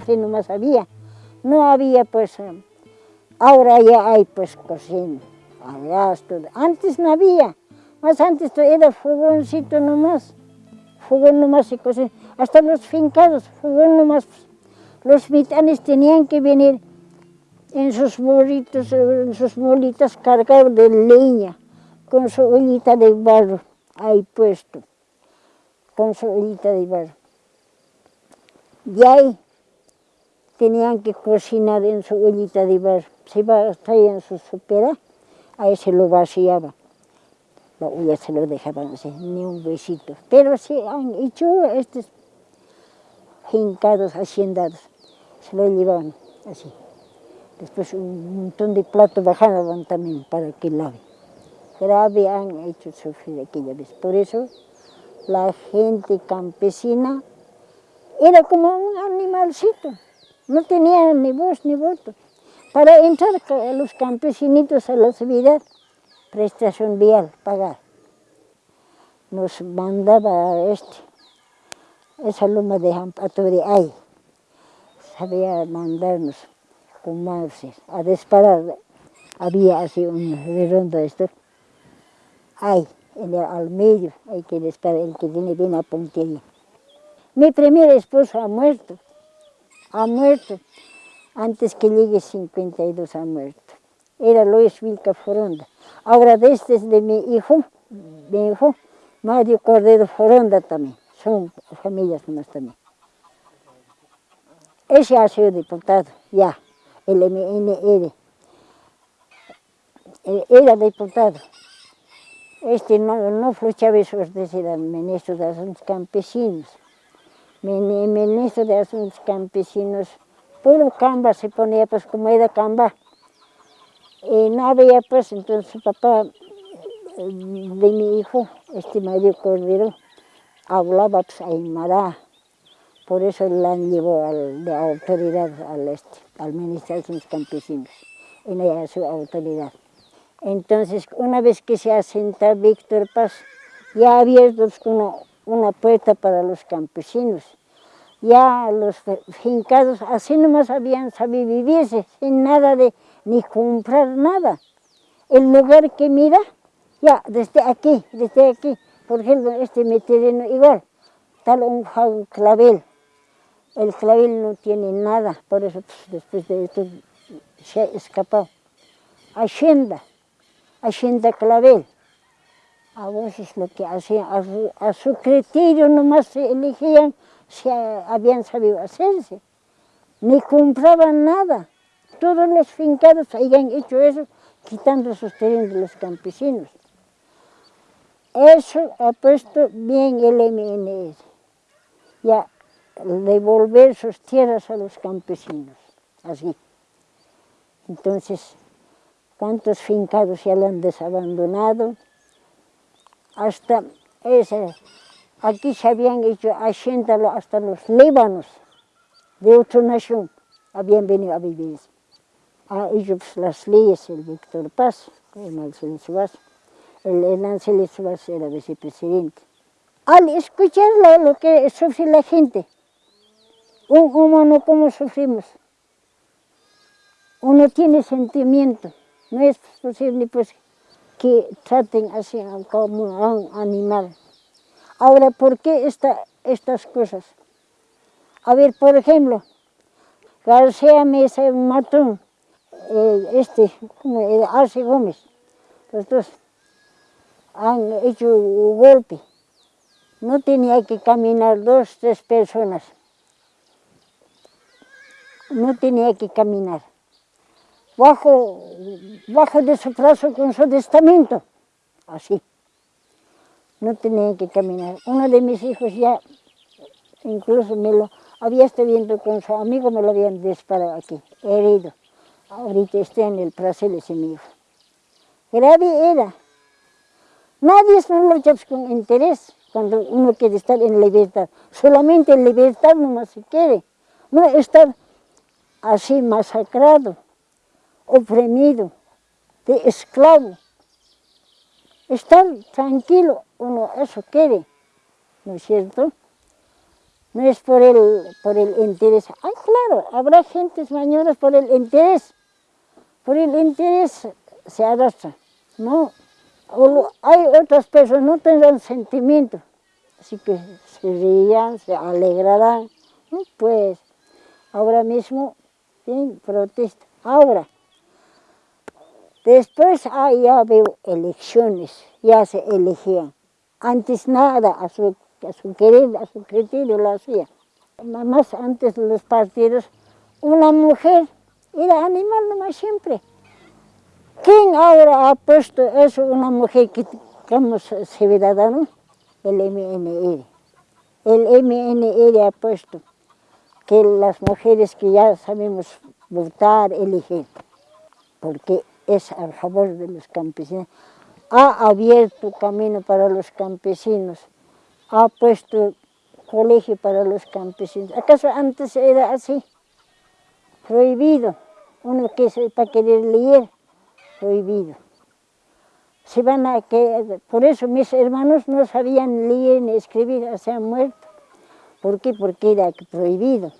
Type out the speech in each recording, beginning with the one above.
así nomás había. No había pues, eh, ahora ya hay pues cocina, gas, todo. Antes no había, más antes era fogoncito nomás, fogón nomás y cocina. Hasta los fincados, fogón nomás. Los mitanes tenían que venir en sus molitos, en sus molitas cargados de leña, con su ollita de barro ahí puesto, con su ollita de barro. Y ahí tenían que cocinar en su ollita de barro. Se en su sopera, ahí se lo vaciaba. La olla se lo dejaban así, ni un besito. Pero sí han hecho estos hincados, haciendados, se lo llevaban así. Después un montón de platos bajaban también para que lave. Grave han hecho sufrir aquella vez. Por eso la gente campesina era como un animalcito, no tenía ni voz ni voto. Para entrar a los campesinitos a la ciudad, prestación vial, pagar. Nos mandaba este, esa loma de ahí, sabía mandarnos con Marces a disparar. Había así un redondo esto. Ahí, en el, al medio, hay que disparar, el que tiene bien a puntería. Mi primer esposo ha muerto, ha muerto, antes que llegue 52 ha muerto. Era Luis Vilca Foronda. Ahora este es de mi hijo, mi hijo, Mario Cordero Foronda también, son familias más también. Ese ha sido diputado, ya el MNR. Eh, era diputado. Este no, no fue Chávez era ministro de Asuntos Campesinos. Ministro de Asuntos Campesinos, puro camba se ponía, pues como era camba. Y no había, pues, entonces su papá de mi hijo, este Mario Cordero, hablaba pues Aymara. Por eso la llevó al, de autoridad al este al Ministerio de los Campesinos, en ella su autoridad. Entonces, una vez que se asenta Víctor Paz, ya ha abierto una, una puerta para los campesinos. Ya los fincados así nomás habían sabido vivirse, sin nada de, ni comprar nada. El lugar que mira, ya desde aquí, desde aquí, por ejemplo, este mi igual, tal un clavel, el clavel no tiene nada, por eso pues, después de esto se ha escapado. Hacienda, Hacienda Clavel. A veces lo que hacían, a su, criterio nomás se elegían si habían sabido hacerse. Ni compraban nada. Todos los fincados habían hecho eso, quitando sus terrenos de los campesinos. Eso ha puesto bien el MNS. Ya devolver sus tierras a los campesinos, así. Entonces, cuántos fincados ya lo han desabandonado, hasta ese, aquí se habían hecho hacienda hasta los líbanos de otra nación, habían venido a vivir. Hecho pues, las leyes el Víctor Paz, el Marcelo Suárez, el Hernán Suárez era vicepresidente. Al escuchar lo que sufre la gente, un humano, ¿cómo sufrimos? Uno tiene sentimiento, no es posible pues que traten así como un animal. Ahora, ¿por qué estas cosas? A ver, por ejemplo, García Mesa Matón, eh, este, Arce Gómez, los dos han hecho un golpe. No tenía que caminar dos, tres personas no tenía que caminar. Bajo, bajo de su brazo con su testamento, así. No tenía que caminar. Uno de mis hijos ya, incluso me lo había estado viendo con su amigo, me lo habían disparado aquí, herido. Ahorita está en el placer ese mi. Grave era. Nadie es con interés cuando uno quiere estar en libertad. Solamente en libertad nomás se quiere. No estar así masacrado, oprimido, de esclavo. Estar tranquilo, uno eso quiere, ¿no es cierto? no es por el, por el interés. Ay, claro, habrá gentes mañoras por el interés, por el interés se arrastra, no. hay otras personas, no tendrán sentimiento, así que se rían, se alegrarán, pues ahora mismo, bien, protesta. Ahora, después ah, ya veo elecciones, ya se elegían. Antes nada, a su, a su querer, a su criterio lo hacía. Más antes de los partidos, una mujer era animal nomás siempre. ¿Quién ahora ha puesto eso, una mujer que digamos ciudadano? El MNR. El MNR ha puesto que las mujeres que ya sabemos votar, elegir, porque es a favor de los campesinos, ha abierto camino para los campesinos, ha puesto colegio para los campesinos. ¿Acaso antes era así? Prohibido. Uno que sepa querer leer, prohibido. Se van a que, por eso mis hermanos no sabían leer ni escribir, se han muerto. ¿Por qué? Porque era prohibido.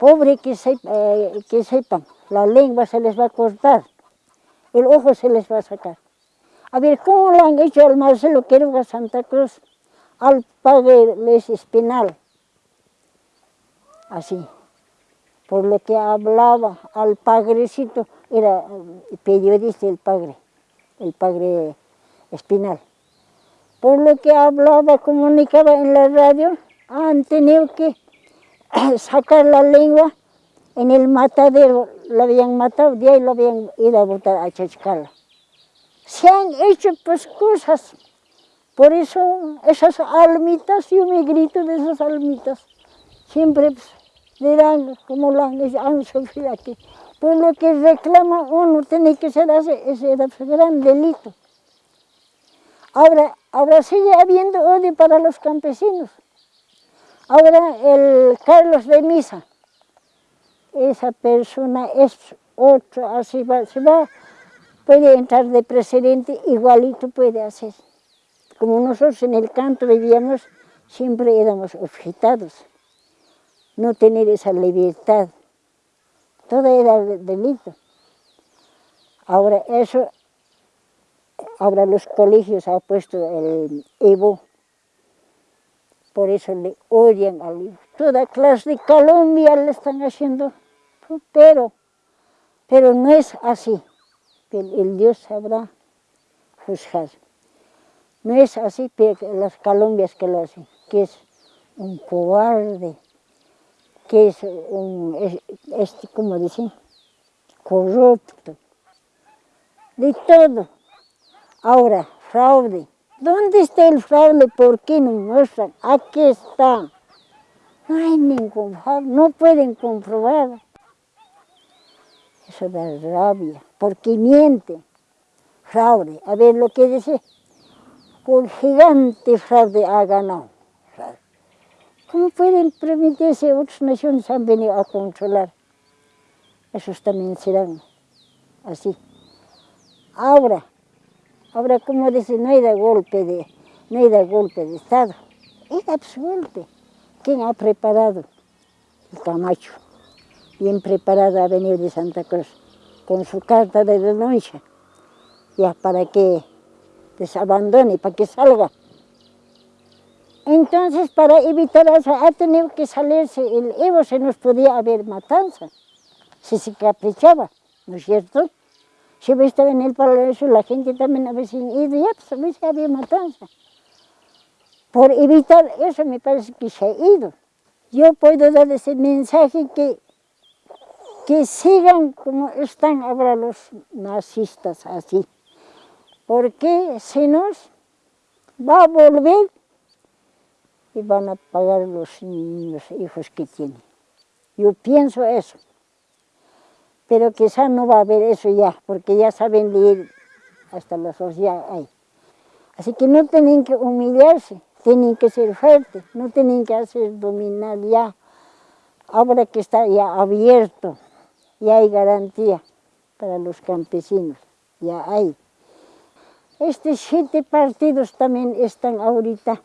Pobre que, eh, que sepan, la lengua se les va a cortar, el ojo se les va a sacar. A ver, ¿cómo le han hecho al Marcelo Quiroga Santa Cruz al padre Les Espinal? Así, por lo que hablaba al padrecito, era periodista el padre, el padre Espinal. Por lo que hablaba, comunicaba en la radio, han tenido que sacar la lengua en el matadero, lo habían matado, de ahí lo habían ido a botar a Chachcala se han hecho pues cosas. Por eso esas almitas, yo me grito de esas almitas, siempre pues, dirán como lo han, sufrido aquí. Por lo que reclama uno tiene que ser ese, ese gran delito. Ahora, ahora sigue habiendo odio para los campesinos. Ahora el Carlos de Misa, esa persona es otro, así va, se va puede entrar de presidente, igualito puede hacer. Como nosotros en el canto vivíamos, siempre éramos objetados, no tener esa libertad. Todo era delito. Ahora eso, ahora los colegios han puesto el Evo, por eso le odian al hijo. Toda clase de Colombia le están haciendo, pero, pero no es así el, Dios sabrá juzgar. No es así las Colombias que lo hacen, que es un cobarde, que es un, este, como dicen, corrupto, de todo. Ahora, fraude. ¿Dónde está el fraude? ¿Por qué no muestran? Aquí está. No hay ningún fraude, no pueden comprobar. Eso da rabia porque miente, fraude. A ver lo que dice, por gigante fraude ha ganado. ¿Cómo pueden permitirse otras naciones han venido a controlar? Esos también serán así. Ahora, ahora como dice, no hay de golpe de, no hay de golpe de Estado. Es absurdo. ¿Quién ha preparado? El Camacho. Bien preparado a venir de Santa Cruz con su carta de denuncia, ya para que desabandone, para que salga. Entonces, para evitar eso, ha tenido que salirse el Evo, se nos podía haber matanza, si se caprichaba, ¿no es cierto? Si hubiera estado en el palacio, la gente también había ido, ya pues había matanza. Por evitar eso me parece que se ha ido. Yo puedo dar ese mensaje que que sigan como están ahora los nazistas así, porque si no va a volver y van a pagar los hijos que tienen. Yo pienso eso, pero quizá no va a haber eso ya, porque ya saben leer hasta los ojos ya hay. Así que no tienen que humillarse, tienen que ser fuertes, no tienen que hacer dominar ya, ahora que está ya abierto ya hay garantía para los campesinos, ya hay. Estos siete partidos también están ahorita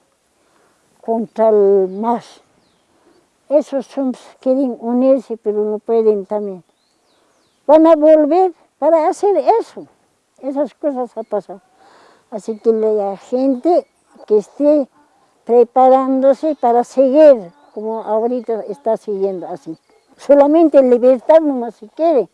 contra el MAS, esos quieren unirse, pero no pueden también. Van a volver para hacer eso, esas cosas han pasado. Así que la gente que esté preparándose para seguir, como ahorita está siguiendo así. Solamente libertad nomás se quiere.